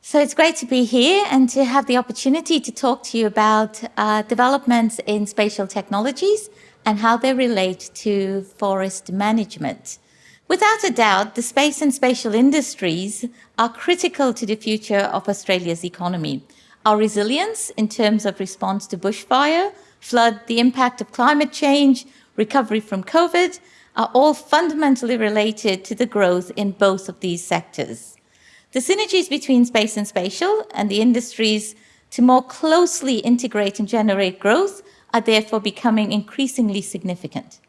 So it's great to be here and to have the opportunity to talk to you about uh, developments in spatial technologies and how they relate to forest management. Without a doubt, the space and spatial industries are critical to the future of Australia's economy. Our resilience in terms of response to bushfire, flood, the impact of climate change, recovery from COVID, are all fundamentally related to the growth in both of these sectors. The synergies between space and spatial and the industries to more closely integrate and generate growth are therefore becoming increasingly significant.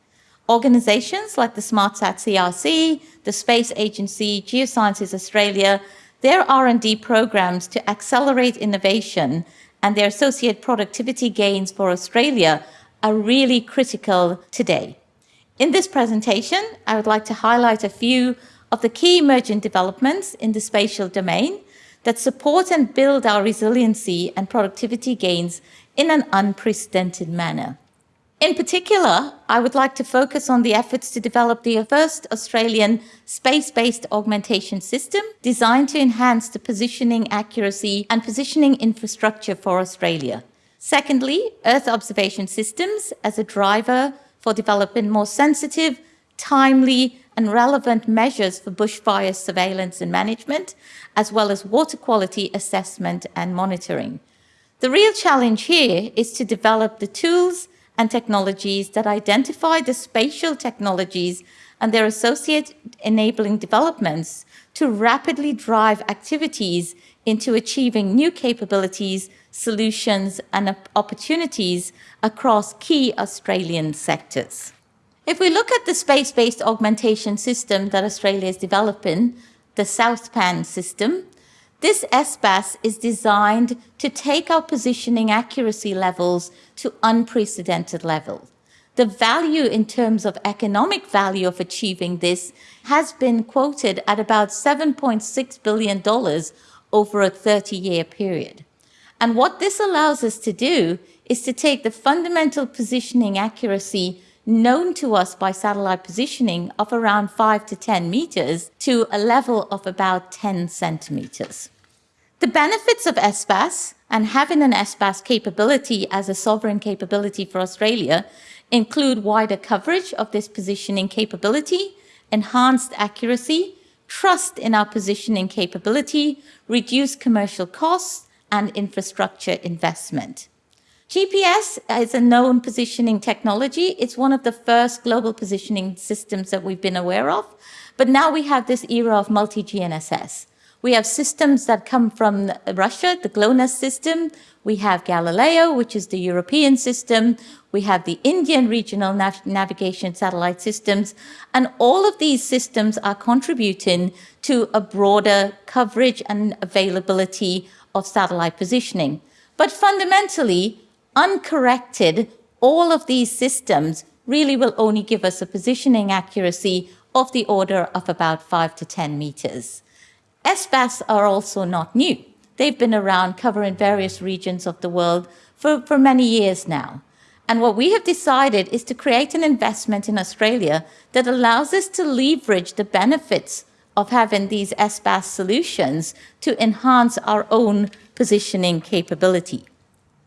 Organizations like the SmartSat CRC, the Space Agency, Geosciences Australia, their R&D programs to accelerate innovation and their associate productivity gains for Australia are really critical today. In this presentation, I would like to highlight a few of the key emergent developments in the spatial domain that support and build our resiliency and productivity gains in an unprecedented manner. In particular, I would like to focus on the efforts to develop the first Australian space-based augmentation system designed to enhance the positioning accuracy and positioning infrastructure for Australia. Secondly, Earth observation systems as a driver for developing more sensitive, timely and relevant measures for bushfire surveillance and management, as well as water quality assessment and monitoring. The real challenge here is to develop the tools and technologies that identify the spatial technologies and their associate enabling developments to rapidly drive activities into achieving new capabilities, solutions and opportunities across key Australian sectors. If we look at the space-based augmentation system that Australia is developing, the SouthPan system, this SBAS is designed to take our positioning accuracy levels to unprecedented levels. The value in terms of economic value of achieving this has been quoted at about $7.6 billion over a 30-year period. And what this allows us to do is to take the fundamental positioning accuracy known to us by satellite positioning of around 5 to 10 meters to a level of about 10 centimeters. The benefits of SBAS and having an SBAS capability as a sovereign capability for Australia include wider coverage of this positioning capability, enhanced accuracy, trust in our positioning capability, reduced commercial costs, and infrastructure investment. GPS is a known positioning technology. It's one of the first global positioning systems that we've been aware of. But now we have this era of multi-GNSS. We have systems that come from Russia, the GLONASS system. We have Galileo, which is the European system. We have the Indian regional nav navigation satellite systems. And all of these systems are contributing to a broader coverage and availability of satellite positioning. But fundamentally, uncorrected, all of these systems really will only give us a positioning accuracy of the order of about 5 to 10 meters. SBAS are also not new. They've been around covering various regions of the world for, for many years now. And what we have decided is to create an investment in Australia that allows us to leverage the benefits of having these SBAS solutions to enhance our own positioning capability.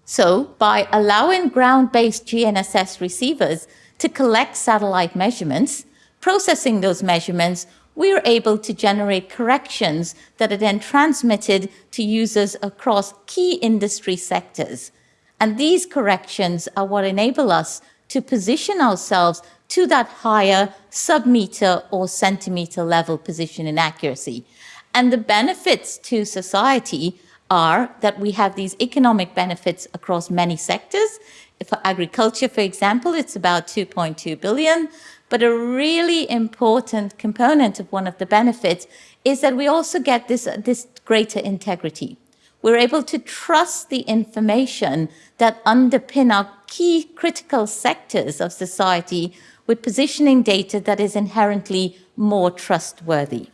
So by allowing ground-based GNSS receivers to collect satellite measurements, processing those measurements, we are able to generate corrections that are then transmitted to users across key industry sectors. And these corrections are what enable us to position ourselves to that higher sub-meter or centimeter level position in accuracy. And the benefits to society are that we have these economic benefits across many sectors. For agriculture, for example, it's about 2.2 billion. But a really important component of one of the benefits is that we also get this, this greater integrity. We're able to trust the information that underpin our key critical sectors of society with positioning data that is inherently more trustworthy.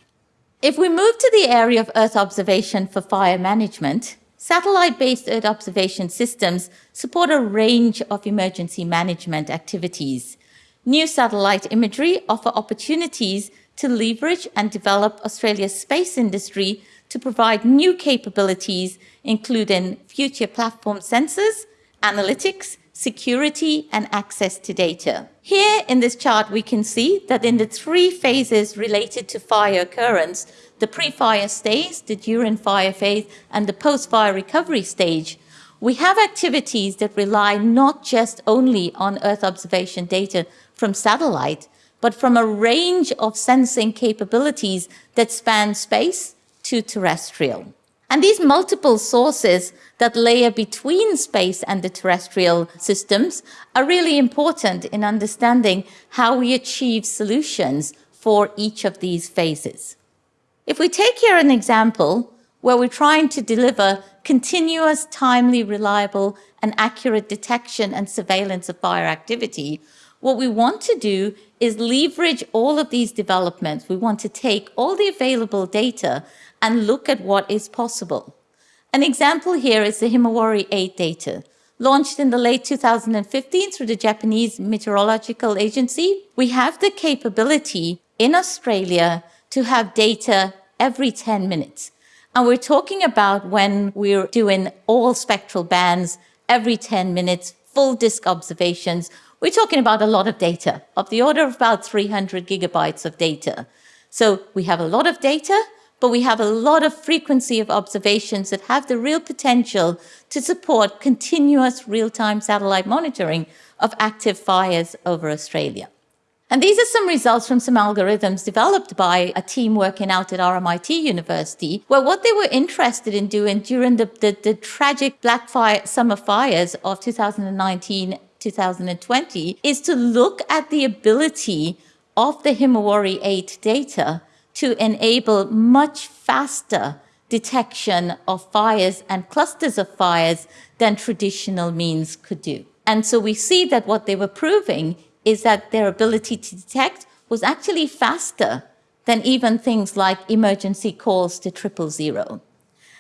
If we move to the area of Earth observation for fire management, satellite-based Earth observation systems support a range of emergency management activities. New satellite imagery offer opportunities to leverage and develop Australia's space industry to provide new capabilities, including future platform sensors, analytics, security, and access to data. Here in this chart, we can see that in the three phases related to fire occurrence, the pre-fire stage, the during fire phase, and the post-fire recovery stage, we have activities that rely not just only on Earth observation data from satellite, but from a range of sensing capabilities that span space to terrestrial. And these multiple sources that layer between space and the terrestrial systems are really important in understanding how we achieve solutions for each of these phases. If we take here an example where we're trying to deliver continuous, timely, reliable, and accurate detection and surveillance of fire activity, what we want to do is leverage all of these developments. We want to take all the available data and look at what is possible. An example here is the Himawari 8 data. Launched in the late 2015 through the Japanese Meteorological Agency, we have the capability in Australia to have data every 10 minutes. And we're talking about when we're doing all spectral bands every 10 minutes, full disk observations, we're talking about a lot of data, of the order of about 300 gigabytes of data. So we have a lot of data, but we have a lot of frequency of observations that have the real potential to support continuous real-time satellite monitoring of active fires over Australia. And these are some results from some algorithms developed by a team working out at RMIT University, where what they were interested in doing during the, the, the tragic black fire, summer fires of 2019 2020 is to look at the ability of the Himawari 8 data to enable much faster detection of fires and clusters of fires than traditional means could do. And so we see that what they were proving is that their ability to detect was actually faster than even things like emergency calls to triple zero.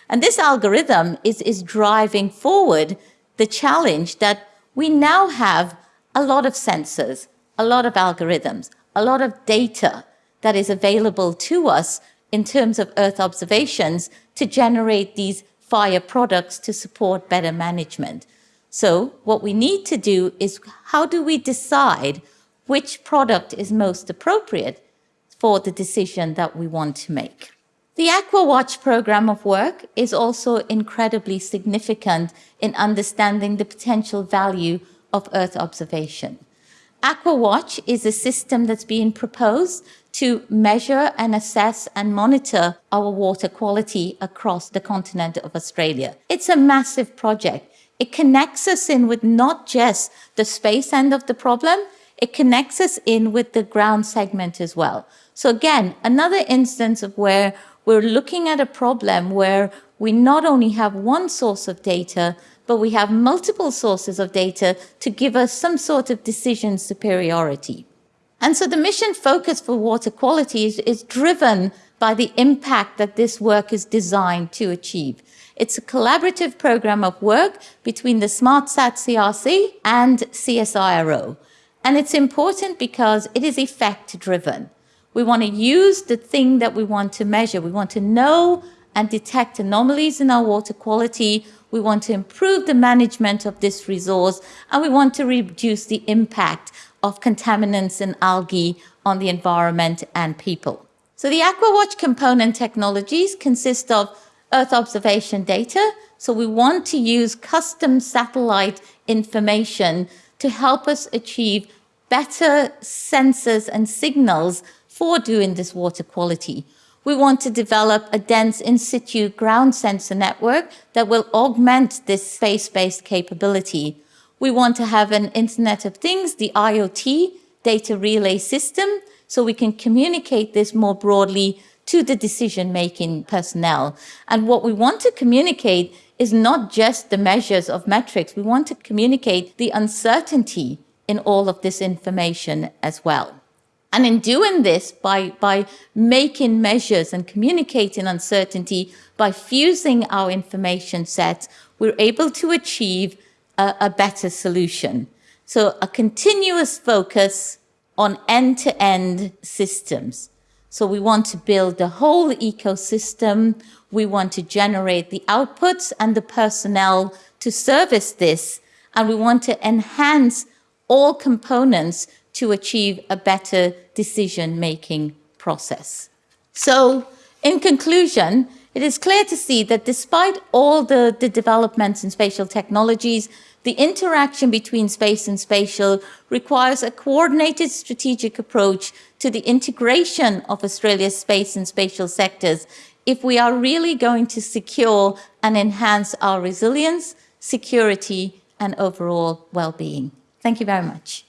And this algorithm is, is driving forward the challenge that we now have a lot of sensors, a lot of algorithms, a lot of data that is available to us in terms of Earth observations to generate these fire products to support better management. So what we need to do is how do we decide which product is most appropriate for the decision that we want to make? The AquaWatch program of work is also incredibly significant in understanding the potential value of Earth observation. AquaWatch is a system that's being proposed to measure and assess and monitor our water quality across the continent of Australia. It's a massive project. It connects us in with not just the space end of the problem, it connects us in with the ground segment as well. So again, another instance of where we're looking at a problem where we not only have one source of data, but we have multiple sources of data to give us some sort of decision superiority. And so the mission focus for water quality is, is driven by the impact that this work is designed to achieve. It's a collaborative program of work between the SmartSat CRC and CSIRO. And it's important because it is effect driven. We want to use the thing that we want to measure. We want to know and detect anomalies in our water quality. We want to improve the management of this resource, and we want to reduce the impact of contaminants and algae on the environment and people. So the AquaWatch component technologies consist of Earth observation data. So we want to use custom satellite information to help us achieve better sensors and signals for doing this water quality. We want to develop a dense in situ ground sensor network that will augment this space-based capability. We want to have an Internet of Things, the IoT data relay system, so we can communicate this more broadly to the decision-making personnel. And what we want to communicate is not just the measures of metrics, we want to communicate the uncertainty in all of this information as well. And in doing this, by, by making measures and communicating uncertainty, by fusing our information sets, we're able to achieve a, a better solution. So a continuous focus on end-to-end -end systems. So we want to build the whole ecosystem. We want to generate the outputs and the personnel to service this. And we want to enhance all components to achieve a better decision-making process. So in conclusion, it is clear to see that despite all the, the developments in spatial technologies, the interaction between space and spatial requires a coordinated strategic approach to the integration of Australia's space and spatial sectors if we are really going to secure and enhance our resilience, security and overall well-being. Thank you very much.